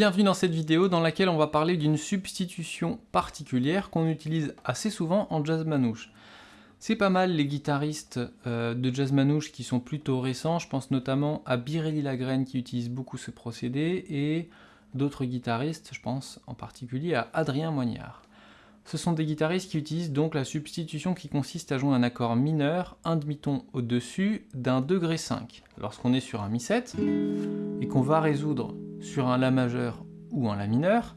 Bienvenue dans cette vidéo dans laquelle on va parler d'une substitution particulière qu'on utilise assez souvent en jazz manouche. C'est pas mal les guitaristes euh, de jazz manouche qui sont plutôt récents, je pense notamment à Birelli Lagraine qui utilise beaucoup ce procédé et d'autres guitaristes, je pense en particulier à Adrien Moignard. Ce sont des guitaristes qui utilisent donc la substitution qui consiste à jouer un accord mineur, un demi-ton au-dessus d'un degré 5. Lorsqu'on est sur un mi-7 et qu'on va résoudre sur un La majeur ou un La mineur,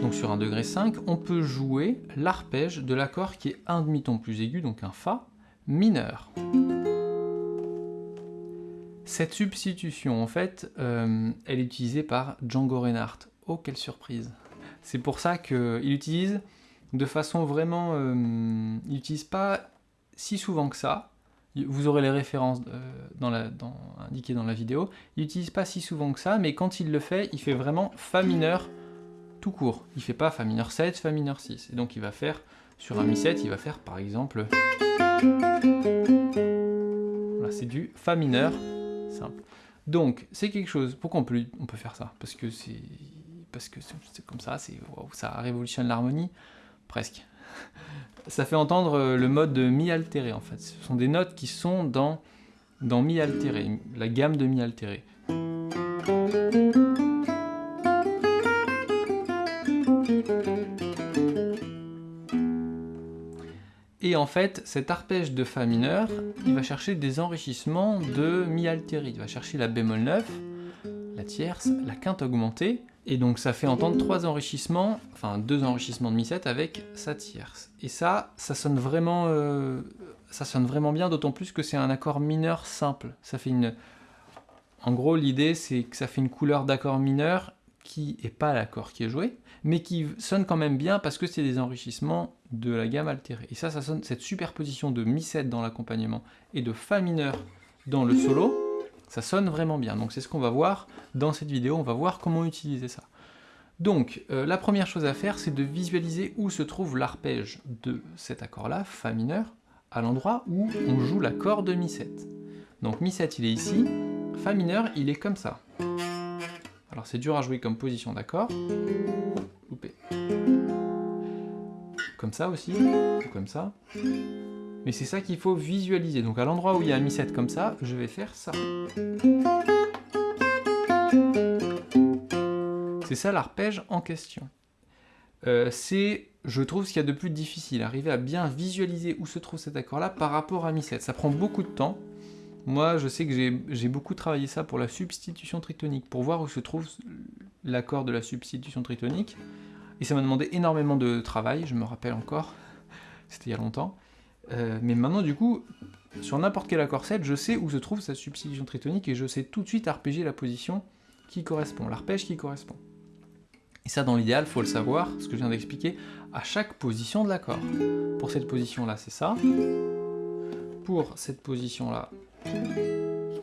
donc sur un degré 5, on peut jouer l'arpège de l'accord qui est un demi-ton plus aigu, donc un Fa mineur. Cette substitution, en fait, euh, elle est utilisée par Django Reinhardt. Oh, quelle surprise C'est pour ça qu'il utilise de façon vraiment... Euh, il n'utilise pas si souvent que ça, vous aurez les références euh, indiquées dans la vidéo. Il n'utilise pas si souvent que ça, mais quand il le fait, il fait vraiment Fa mineur tout court. Il fait pas Fa mineur 7, Fa mineur 6. Et donc il va faire, sur un Mi7, il va faire par exemple... Voilà, c'est du Fa mineur simple. Donc, c'est quelque chose... Pourquoi on peut, on peut faire ça? Parce que c'est parce que c'est comme ça, ça révolutionne l'harmonie, presque ça fait entendre euh, le mode de mi altéré en fait. Ce sont des notes qui sont dans, dans mi altéré, la gamme de mi altéré. Et en fait, cet arpège de Fa mineur, il va chercher des enrichissements de mi altéré. Il va chercher la bémol 9, la tierce, la quinte augmentée, et donc ça fait entendre trois enrichissements, enfin deux enrichissements de mi-7 avec sa tierce. Et ça, ça sonne vraiment, euh, ça sonne vraiment bien, d'autant plus que c'est un accord mineur simple. Ça fait une... En gros, l'idée c'est que ça fait une couleur d'accord mineur qui n'est pas l'accord qui est joué, mais qui sonne quand même bien parce que c'est des enrichissements de la gamme altérée. Et ça, ça sonne cette superposition de mi-7 dans l'accompagnement et de fa mineur dans le solo, ça sonne vraiment bien. Donc c'est ce qu'on va voir dans cette vidéo, on va voir comment utiliser ça. Donc, euh, la première chose à faire, c'est de visualiser où se trouve l'arpège de cet accord-là, Fa mineur, à l'endroit où on joue l'accord de Mi7. Donc Mi7, il est ici, Fa mineur, il est comme ça. Alors c'est dur à jouer comme position d'accord. Comme ça aussi, comme ça. Mais c'est ça qu'il faut visualiser. Donc à l'endroit où il y a un Mi7 comme ça, je vais faire ça. C'est ça l'arpège en question. Euh, c'est, je trouve, ce qu'il y a de plus difficile, arriver à bien visualiser où se trouve cet accord-là par rapport à Mi7. Ça prend beaucoup de temps. Moi, je sais que j'ai beaucoup travaillé ça pour la substitution tritonique, pour voir où se trouve l'accord de la substitution tritonique. Et ça m'a demandé énormément de travail, je me rappelle encore, c'était il y a longtemps. Euh, mais maintenant, du coup, sur n'importe quel accord 7, je sais où se trouve sa substitution tritonique et je sais tout de suite arpéger la position qui correspond, l'arpège qui correspond. Et ça, dans l'idéal, faut le savoir, ce que je viens d'expliquer, à chaque position de l'accord. Pour cette position-là, c'est ça. Pour cette position-là,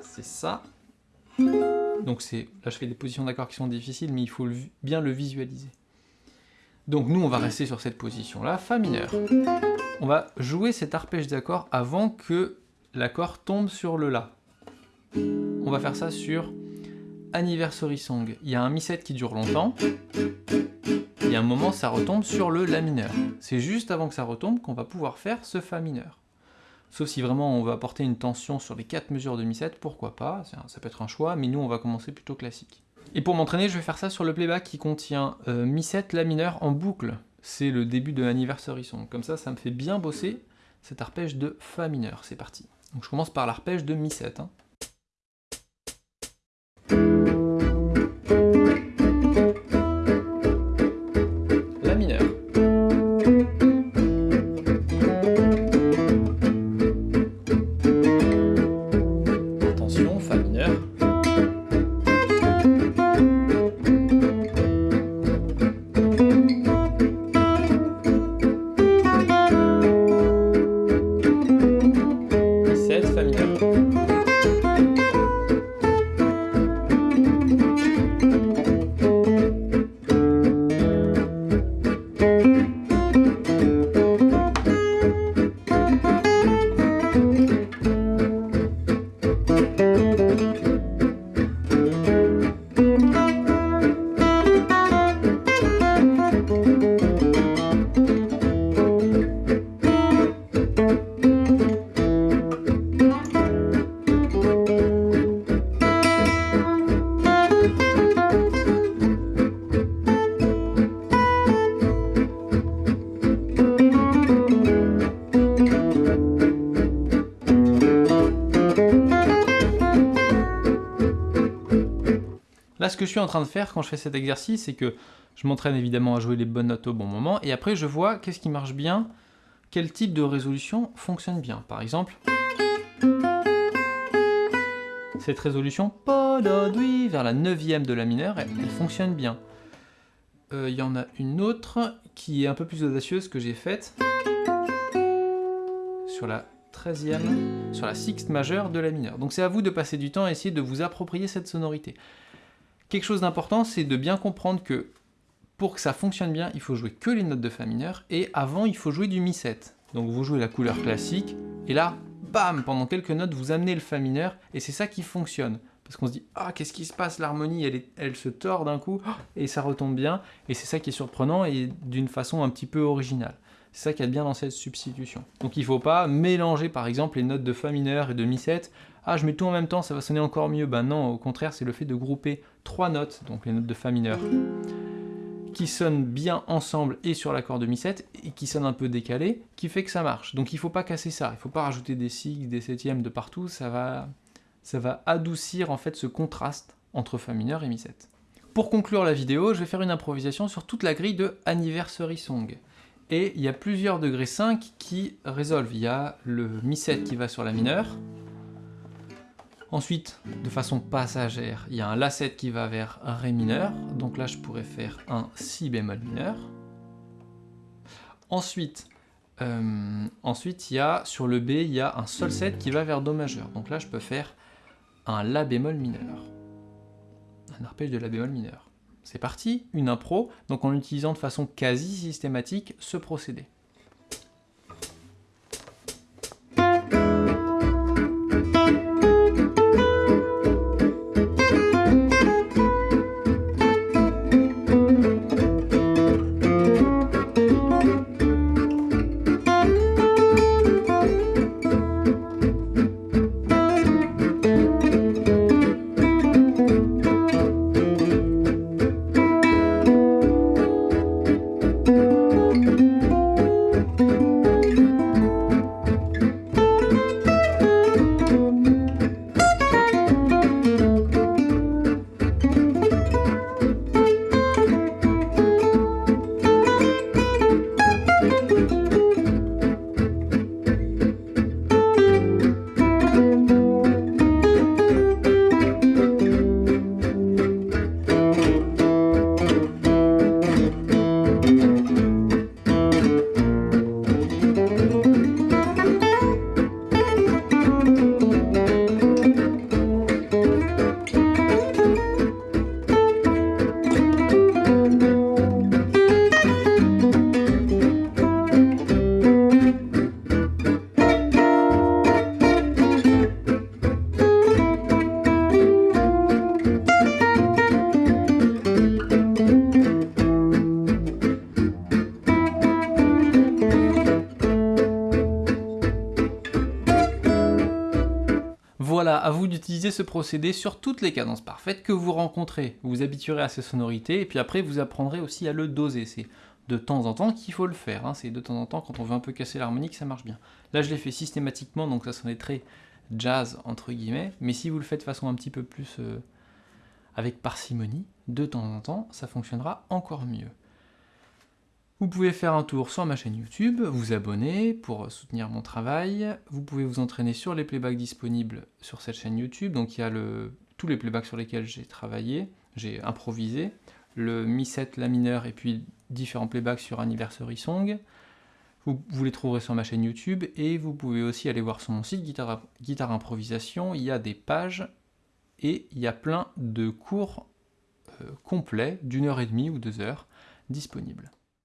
c'est ça. Donc là, je fais des positions d'accords qui sont difficiles, mais il faut bien le visualiser. Donc nous, on va rester sur cette position-là, Fa mineur. On va jouer cet arpège d'accord avant que l'accord tombe sur le La. On va faire ça sur Anniversary Song. Il y a un Mi7 qui dure longtemps, et à un moment, ça retombe sur le La mineur. C'est juste avant que ça retombe qu'on va pouvoir faire ce Fa mineur. Sauf si vraiment on veut apporter une tension sur les quatre mesures de Mi7, pourquoi pas, ça peut être un choix, mais nous on va commencer plutôt classique. Et pour m'entraîner, je vais faire ça sur le playback qui contient euh, Mi7, La mineur en boucle. C'est le début de l'anniversary song. Comme ça, ça me fait bien bosser cet arpège de Fa mineur. C'est parti. Donc je commence par l'arpège de Mi7. Ce que je suis en train de faire quand je fais cet exercice, c'est que je m'entraîne évidemment à jouer les bonnes notes au bon moment, et après je vois qu'est-ce qui marche bien, quel type de résolution fonctionne bien. Par exemple, cette résolution vers la neuvième de la mineure, elle, fonctionne bien. Euh, il y en a une autre qui est un peu plus audacieuse que j'ai faite sur la 13e, sur la sixte majeure de la mineure. Donc c'est à vous de passer du temps à essayer de vous approprier cette sonorité. Quelque chose d'important, c'est de bien comprendre que pour que ça fonctionne bien, il faut jouer que les notes de Fa mineur, et avant, il faut jouer du Mi 7. Donc vous jouez la couleur classique, et là, bam, pendant quelques notes, vous amenez le Fa mineur, et c'est ça qui fonctionne. Parce qu'on se dit, ah, qu'est-ce qui se passe, l'harmonie, elle, elle se tord d'un coup, et ça retombe bien, et c'est ça qui est surprenant, et d'une façon un petit peu originale. C'est ça qui est bien dans cette substitution. Donc il ne faut pas mélanger par exemple les notes de Fa mineur et de Mi 7. Ah, je mets tout en même temps, ça va sonner encore mieux. Ben non, au contraire, c'est le fait de grouper trois notes, donc les notes de Fa mineur, qui sonnent bien ensemble et sur l'accord de Mi7 et qui sonnent un peu décalés, qui fait que ça marche. Donc il ne faut pas casser ça, il ne faut pas rajouter des sixes, des septièmes de partout, ça va, ça va adoucir en fait ce contraste entre Fa mineur et Mi7. Pour conclure la vidéo, je vais faire une improvisation sur toute la grille de Anniversary Song. Et il y a plusieurs degrés 5 qui résolvent. Il y a le Mi7 qui va sur la mineure, Ensuite, de façon passagère, il y a un La7 qui va vers Ré mineur, donc là je pourrais faire un Si bémol mineur. Ensuite, euh, ensuite il y a, sur le B, il y a un Sol 7 qui va vers Do majeur, donc là je peux faire un La bémol mineur. Un arpège de La bémol mineur. C'est parti, une impro, donc en utilisant de façon quasi systématique ce procédé. Voilà, à vous d'utiliser ce procédé sur toutes les cadences parfaites que vous rencontrez. Vous vous habituerez à ces sonorités, et puis après vous apprendrez aussi à le doser. C'est de temps en temps qu'il faut le faire. Hein. C'est de temps en temps, quand on veut un peu casser l'harmonique, ça marche bien. Là, je l'ai fait systématiquement, donc ça sonnait très jazz, entre guillemets, mais si vous le faites de façon un petit peu plus euh, avec parcimonie, de temps en temps, ça fonctionnera encore mieux. Vous pouvez faire un tour sur ma chaîne YouTube, vous abonner pour soutenir mon travail. Vous pouvez vous entraîner sur les playbacks disponibles sur cette chaîne YouTube. Donc il y a tous les playbacks sur lesquels j'ai travaillé, j'ai improvisé. Le Mi 7, la mineur et puis différents playbacks sur Anniversary Song. Vous, les trouverez sur ma chaîne YouTube et vous pouvez aussi aller voir sur mon site Guitare, Guitare Improvisation. Il y a des pages et il y a plein de cours euh, complets d'une heure et demie ou deux heures disponibles.